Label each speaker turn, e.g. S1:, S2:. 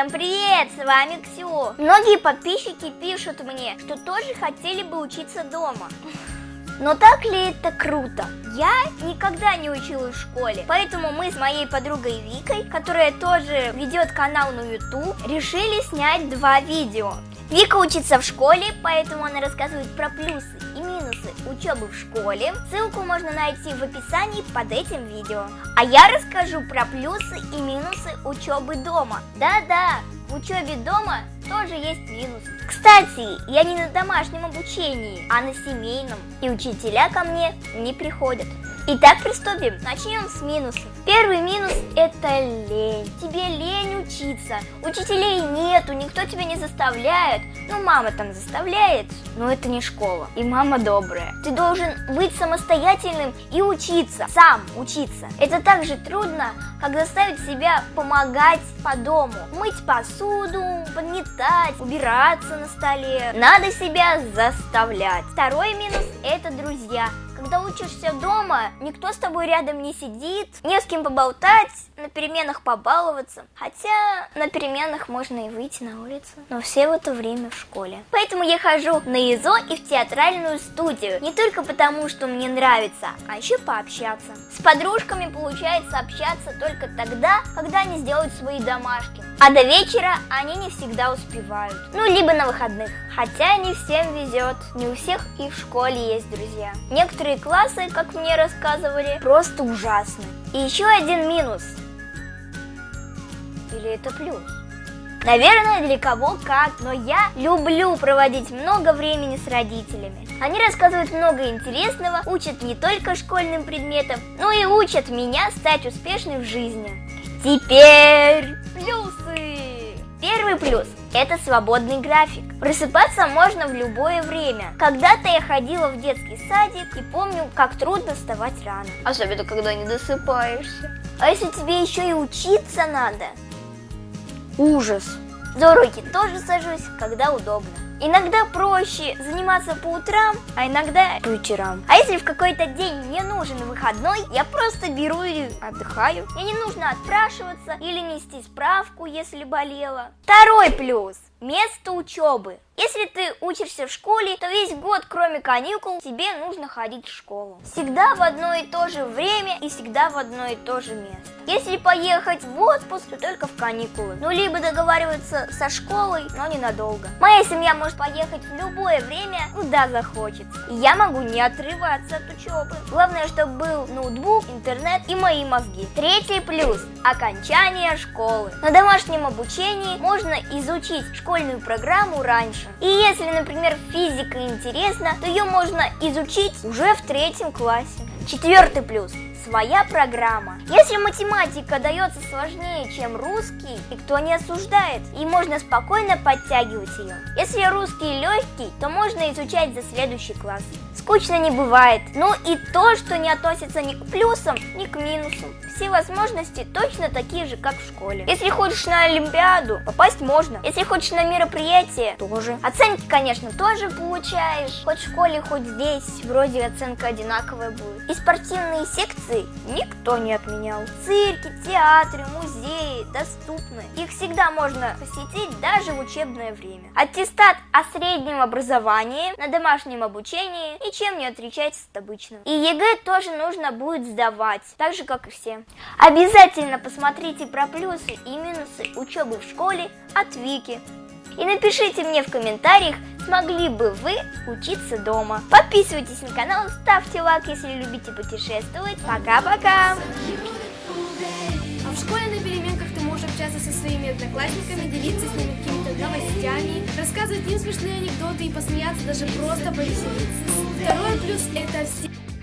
S1: Всем привет, с вами Ксю. Многие подписчики пишут мне, что тоже хотели бы учиться дома. Но так ли это круто? Я никогда не училась в школе, поэтому мы с моей подругой Викой, которая тоже ведет канал на YouTube, решили снять два видео. Вика учится в школе, поэтому она рассказывает про плюсы и минусы учебы в школе. Ссылку можно найти в описании под этим видео. А я расскажу про плюсы и минусы учебы дома. Да-да, в учебе дома тоже есть минус. Кстати, я не на домашнем обучении, а на семейном. И учителя ко мне не приходят. Итак, приступим. Начнем с минусов. Первый минус – это лень. Тебе лень учиться. Учителей нету, никто тебя не заставляет. Ну, мама там заставляет, но это не школа. И мама добрая. Ты должен быть самостоятельным и учиться. Сам учиться. Это так же трудно, как заставить себя помогать по дому. Мыть посуду, подметать, убираться на столе. Надо себя заставлять. Второй минус – это друзья. Когда учишься дома, никто с тобой рядом не сидит, не с кем поболтать, на переменах побаловаться. Хотя на переменах можно и выйти на улицу, но все в это время в школе. Поэтому я хожу на ИЗО и в театральную студию. Не только потому, что мне нравится, а еще пообщаться. С подружками получается общаться только тогда, когда они сделают свои домашки. А до вечера они не всегда успевают. Ну, либо на выходных. Хотя не всем везет. Не у всех и в школе есть друзья. Некоторые классы, как мне рассказывали, просто ужасны. И еще один минус. Или это плюс? Наверное, для кого как, но я люблю проводить много времени с родителями. Они рассказывают много интересного, учат не только школьным предметам, но и учат меня стать успешной в жизни. Теперь плюсы! Первый плюс – это свободный график. Просыпаться можно в любое время. Когда-то я ходила в детский садик и помню, как трудно вставать рано. Особенно, когда не досыпаешься. А если тебе еще и учиться надо? Ужас! За уроки тоже сажусь, когда удобно. Иногда проще заниматься по утрам, а иногда по вечерам. А если в какой-то день мне нужен выходной, я просто беру и отдыхаю. Мне не нужно отпрашиваться или нести справку, если болела. Второй плюс – место учебы. Если ты учишься в школе, то весь год, кроме каникул, тебе нужно ходить в школу. Всегда в одно и то же время и всегда в одно и то же место. Если поехать в отпуск, то только в каникулы. Ну, либо договариваться со школой, но ненадолго. Моя семья может поехать в любое время, куда захочется. И я могу не отрываться от учебы. Главное, чтобы был ноутбук, интернет и мои мозги. Третий плюс – окончание школы. На домашнем обучении можно изучить школьную программу раньше. И если, например, физика интересна, то ее можно изучить уже в третьем классе. Четвертый плюс своя программа. Если математика дается сложнее, чем русский, никто не осуждает, и можно спокойно подтягивать ее. Если русский легкий, то можно изучать за следующий класс. Скучно не бывает. Ну и то, что не относится ни к плюсам, ни к минусам. Все возможности точно такие же, как в школе. Если хочешь на Олимпиаду, попасть можно. Если хочешь на мероприятие, тоже. Оценки, конечно, тоже получаешь. Хоть в школе, хоть здесь, вроде оценка одинаковая будет. И спортивные секции никто не отменял. Цирки, театры, музеи доступны. Их всегда можно посетить даже в учебное время. Аттестат о среднем образовании на домашнем обучении ничем не отличается от обычного. И ЕГЭ тоже нужно будет сдавать, так же как и все. Обязательно посмотрите про плюсы и минусы учебы в школе от Вики. И напишите мне в комментариях, смогли бы вы учиться дома. Подписывайтесь на канал, ставьте лайк, если любите путешествовать. Пока-пока!
S2: А в школе на переменках ты можешь общаться со своими одноклассниками, делиться с ними новостями, рассказывать им смешные анекдоты и посмеяться, даже просто повеселиться. Второй плюс – это все...